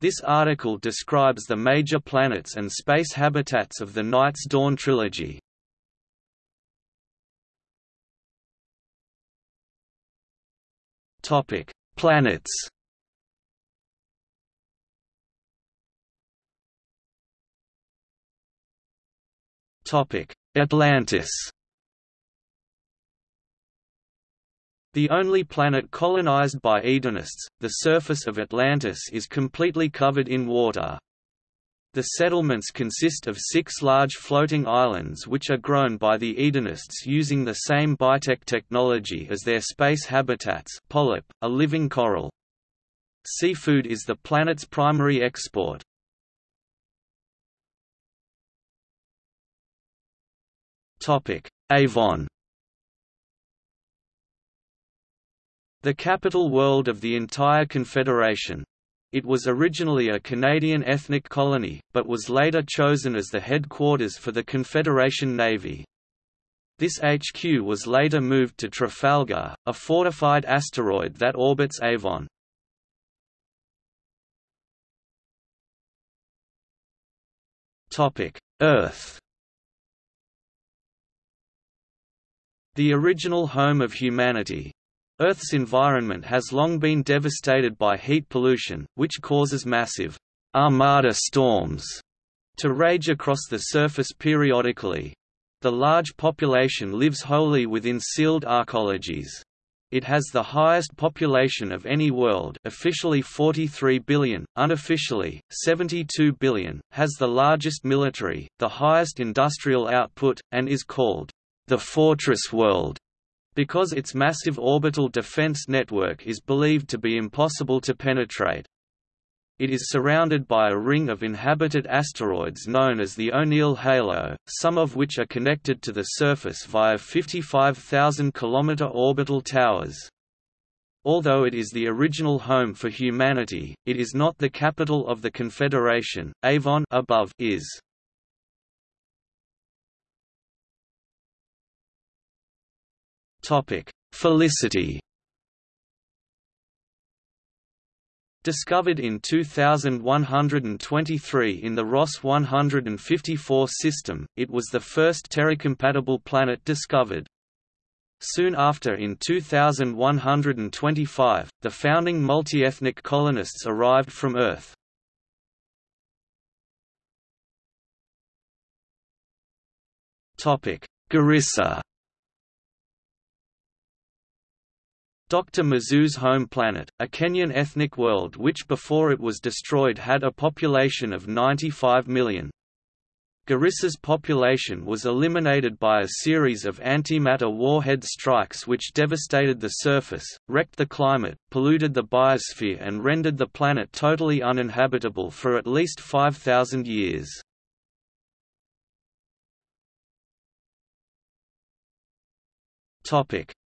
This article describes the major planets and space habitats of the Night's Dawn trilogy. Topic: Planets. Topic: Atlantis. The only planet colonized by Edenists, the surface of Atlantis is completely covered in water. The settlements consist of six large floating islands which are grown by the Edenists using the same bitek technology as their space habitats polyp, a living coral. Seafood is the planet's primary export. Avon The capital world of the entire Confederation, it was originally a Canadian ethnic colony, but was later chosen as the headquarters for the Confederation Navy. This HQ was later moved to Trafalgar, a fortified asteroid that orbits Avon. Earth The original home of humanity, Earth's environment has long been devastated by heat pollution, which causes massive armada storms to rage across the surface periodically. The large population lives wholly within sealed arcologies. It has the highest population of any world officially 43 billion, unofficially, 72 billion, has the largest military, the highest industrial output, and is called the Fortress World because its massive orbital defense network is believed to be impossible to penetrate. It is surrounded by a ring of inhabited asteroids known as the O'Neill halo, some of which are connected to the surface via 55,000 km orbital towers. Although it is the original home for humanity, it is not the capital of the Confederation. Avon above is. Topic: Felicity. Discovered in 2123 in the Ross 154 system, it was the first Terra-compatible planet discovered. Soon after in 2125, the founding multi-ethnic colonists arrived from Earth. Garissa Dr. Mzu's home planet, a Kenyan ethnic world which before it was destroyed had a population of 95 million. Garissa's population was eliminated by a series of antimatter warhead strikes which devastated the surface, wrecked the climate, polluted the biosphere and rendered the planet totally uninhabitable for at least 5,000 years.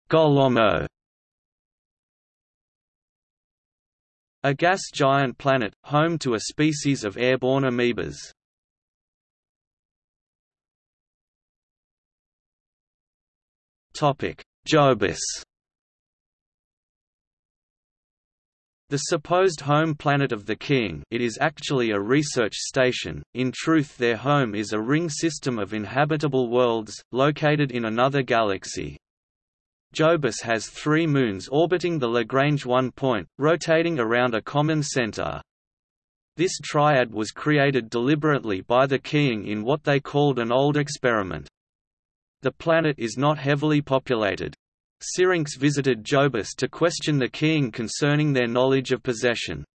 Golomo A gas giant planet, home to a species of airborne amoebas. Jobis The supposed home planet of the Kiint it is actually a research station, in truth their home is a ring system of inhabitable worlds, located in another galaxy. Jobis has three moons orbiting the Lagrange 1 point, rotating around a common center. This triad was created deliberately by the Kiint in what they called an old experiment. The planet is not heavily populated. Syrinx visited Jobis to question the Kiint concerning their knowledge of possession.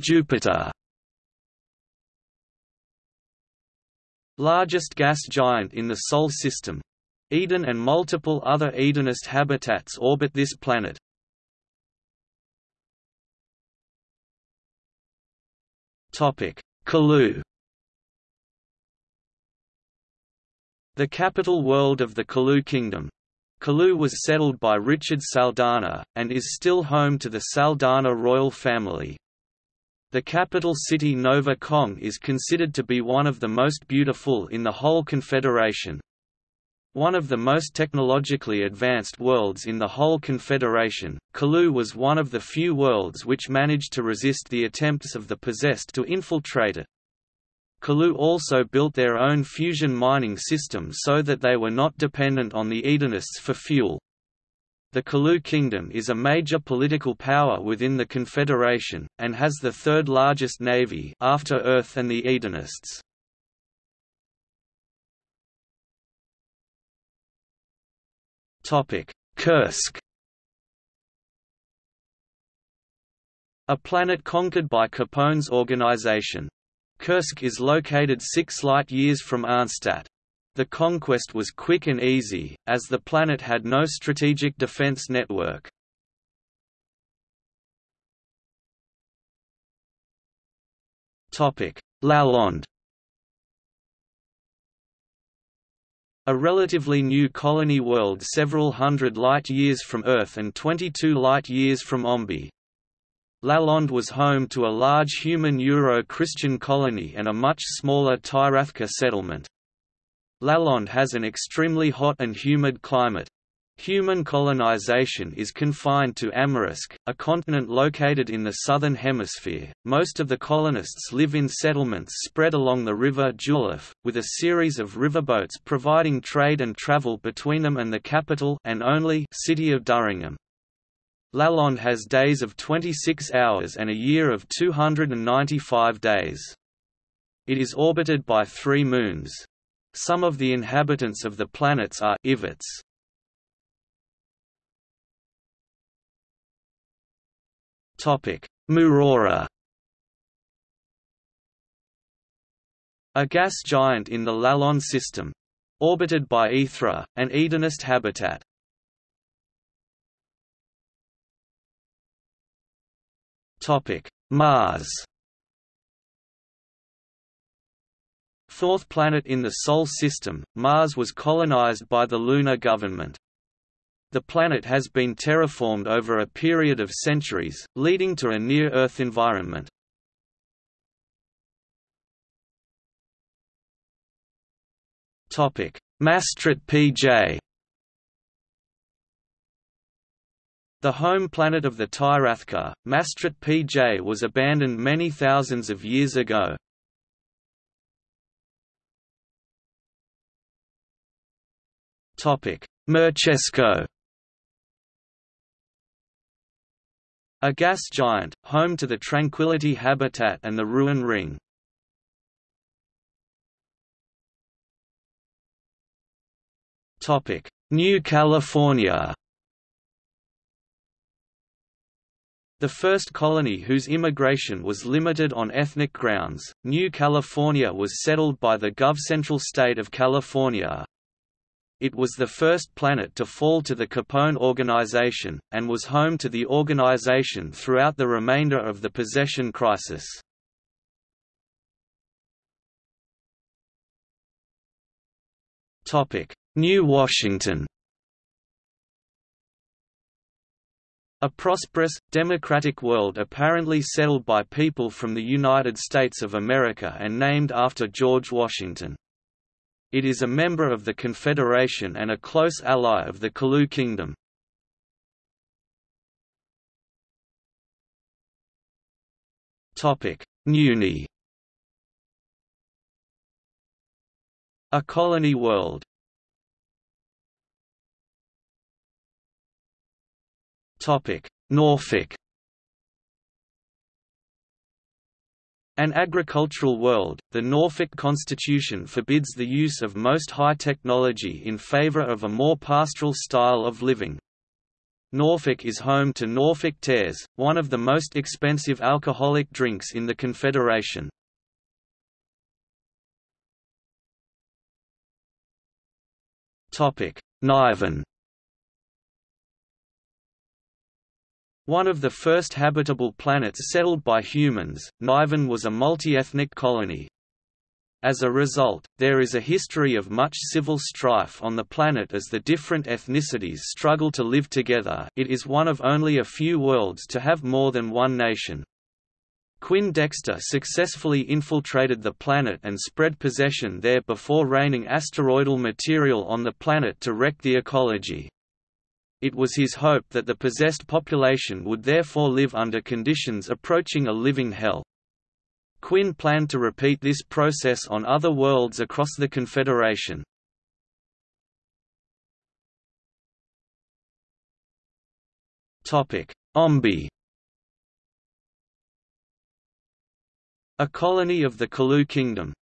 Jupiter Largest gas giant in the Sol system. Eden and multiple other Edenist habitats orbit this planet. Kulu The capital world of the Kulu Kingdom. Kulu was settled by Richard Saldana, and is still home to the Saldana royal family. The capital city Nova Kong is considered to be one of the most beautiful in the whole Confederation. One of the most technologically advanced worlds in the whole Confederation, Kulu was one of the few worlds which managed to resist the attempts of the possessed to infiltrate it. Kulu also built their own fusion mining system so that they were not dependent on the Edenists for fuel. The Kulu Kingdom is a major political power within the Confederation, and has the third largest navy after Earth and the Edenists. Kursk A planet conquered by Capone's organization. Kursk is located six light-years from Arnstadt. The conquest was quick and easy, as the planet had no strategic defense network. Lalonde A relatively new colony world several hundred light-years from Earth and 22 light-years from Ombi. Lalonde was home to a large human Euro-Christian colony and a much smaller Tyrathca settlement. Lalonde has an extremely hot and humid climate, Human colonization is confined to Amarisk, a continent located in the southern hemisphere. Most of the colonists live in settlements spread along the river Juliffe, with a series of riverboats providing trade and travel between them and the capital and only city of Durringham. Lalonde has days of 26 hours and a year of 295 days. It is orbited by three moons. Some of the inhabitants of the planets are Ivets, Murora A gas giant in the Lalonde system. Orbited by Aethra, an Edenist habitat. Topic: Mars Fourth planet in the Sol system, Mars was colonized by the lunar government. The planet has been terraformed over a period of centuries, leading to a near-Earth environment. Mastrit-PJ The home planet of the Tyrathca, Maastricht PJ was abandoned many thousands of years ago. Mirchusko A gas giant, home to the Tranquility habitat and the Ruin Ring. New California. The first colony whose immigration was limited on ethnic grounds, New California was settled by the GovCentral state of California, it was the first planet to fall to the Capone organization, and was home to the organization throughout the remainder of the possession crisis. New Washington A prosperous, democratic world apparently settled by people from the United States of America and named after George Washington. It is a member of the Confederation and a close ally of the Kulu Kingdom. Nuni A colony world. Norfolk An agricultural world, the Norfolk Constitution forbids the use of most high technology in favor of a more pastoral style of living. Norfolk is home to Norfolk Tears, one of the most expensive alcoholic drinks in the Confederation. Nyvan One of the first habitable planets settled by humans, Nyvan was a multi-ethnic colony. As a result, there is a history of much civil strife on the planet as the different ethnicities struggle to live together it is one of only a few worlds to have more than one nation. Quinn Dexter successfully infiltrated the planet and spread possession there before raining asteroidal material on the planet to wreck the ecology. It was his hope that the possessed population would therefore live under conditions approaching a living hell. Quinn planned to repeat this process on other worlds across the Confederation. Ombi A colony of the Kulu kingdom.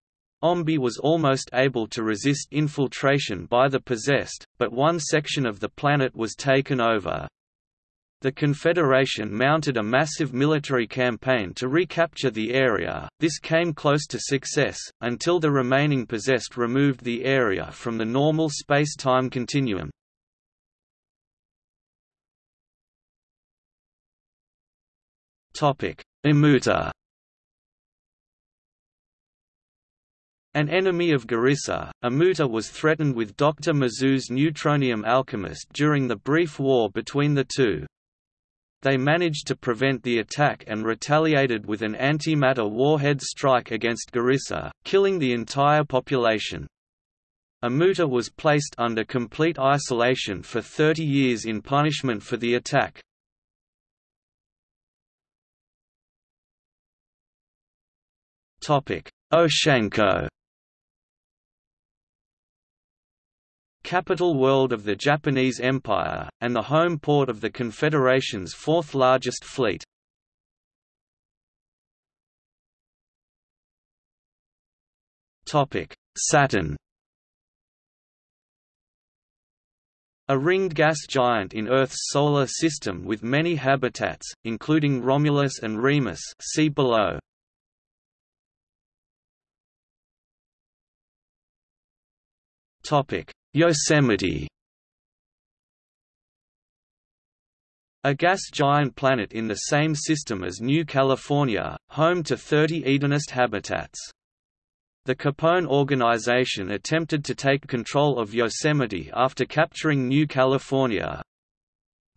Ombi was almost able to resist infiltration by the possessed, but one section of the planet was taken over. The Confederation mounted a massive military campaign to recapture the area, this came close to success, until the remaining possessed removed the area from the normal space-time continuum. Omuta An enemy of Garissa, Omuta was threatened with Dr. Mzu's neutronium alchemist during the brief war between the two. They managed to prevent the attack and retaliated with an antimatter warhead strike against Garissa, killing the entire population. Omuta was placed under complete isolation for 30 years in punishment for the attack. Oshanko capital world of the Japanese Empire, and the home port of the Confederation's fourth-largest fleet. Saturn A ringed gas giant in Earth's solar system with many habitats, including Romulus and Remus see below. Topic: Yosemite A gas giant planet in the same system as New California, home to 30 Edenist habitats. The Capone organization attempted to take control of Yosemite after capturing New California.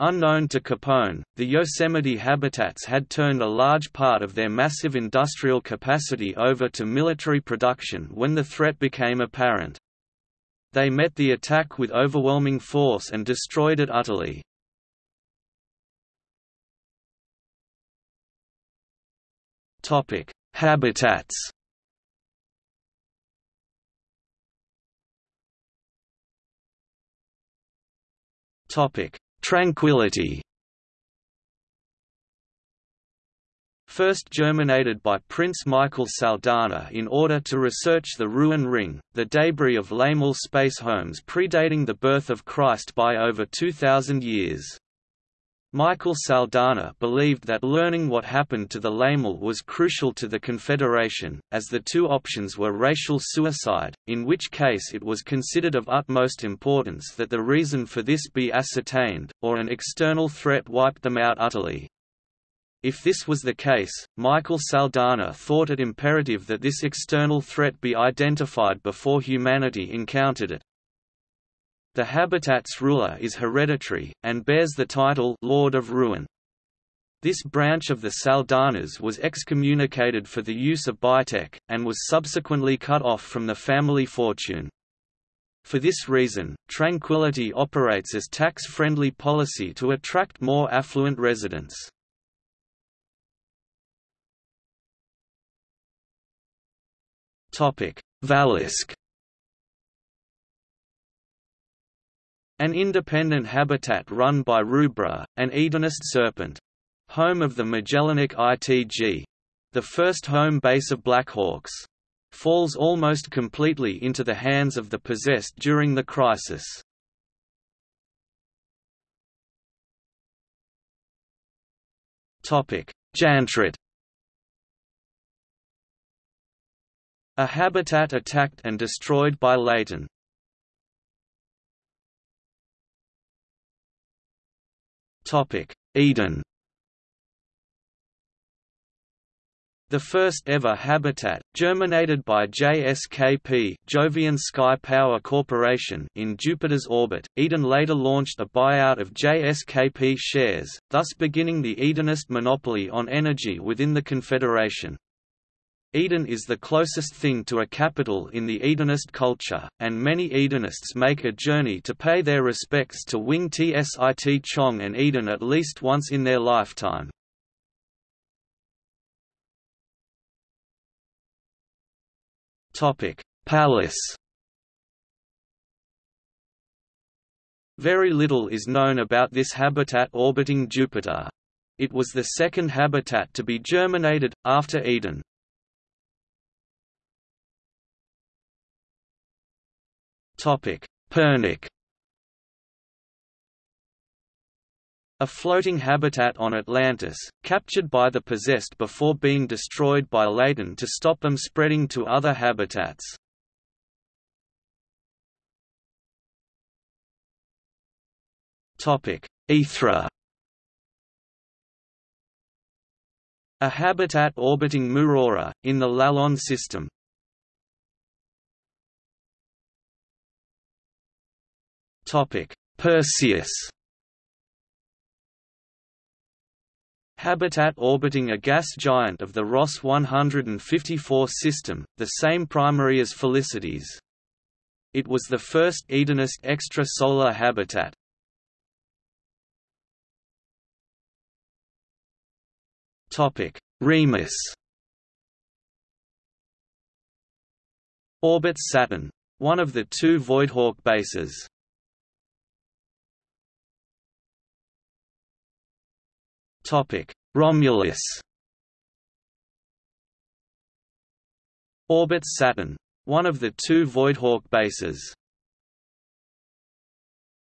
Unknown to Capone, the Yosemite habitats had turned a large part of their massive industrial capacity over to military production when the threat became apparent. They met the attack with overwhelming force and destroyed it utterly. Topic: Habitats. Topic: Tranquility. First germinated by Prince Michael Saldana in order to research the Ruin Ring, the debris of Laymil space homes predating the birth of Christ by over 2,000 years. Michael Saldana believed that learning what happened to the Laymil was crucial to the Confederation, as the two options were racial suicide, in which case it was considered of utmost importance that the reason for this be ascertained, or an external threat wiped them out utterly. If this was the case, Michael Saldana thought it imperative that this external threat be identified before humanity encountered it. The habitat's ruler is hereditary, and bears the title Lord of Ruin. This branch of the Saldanas was excommunicated for the use of biotech, and was subsequently cut off from the family fortune. For this reason, Tranquility operates as tax-friendly policy to attract more affluent residents. Valisk An independent habitat run by Rubra, an Edenist serpent. Home of the Magellanic ITG. The first home base of Blackhawks. Falls almost completely into the hands of the possessed during the crisis. Jantrit A habitat attacked and destroyed by Laton. Eden The first ever habitat, germinated by JSKP Jovian Sky Power Corporation in Jupiter's orbit, Eden later launched a buyout of JSKP shares, thus beginning the Edenist monopoly on energy within the Confederation. Eden is the closest thing to a capital in the Edenist culture, and many Edenists make a journey to pay their respects to Wing Tsit Chong and Eden at least once in their lifetime. Pallas Very little is known about this habitat orbiting Jupiter. It was the second habitat to be germinated, after Eden. Pernik A floating habitat on Atlantis, captured by the possessed before being destroyed by Laton to stop them spreading to other habitats. Aethra A habitat orbiting Murora, in the Lalonde system. Perseus Habitat orbiting a gas giant of the Ross 154 system, the same primary as Felicity's. It was the first Edenist extrasolar habitat. Topic: Remus Orbits Saturn. One of the two Voidhawk bases. Romulus Orbits Saturn. One of the two Voidhawk bases.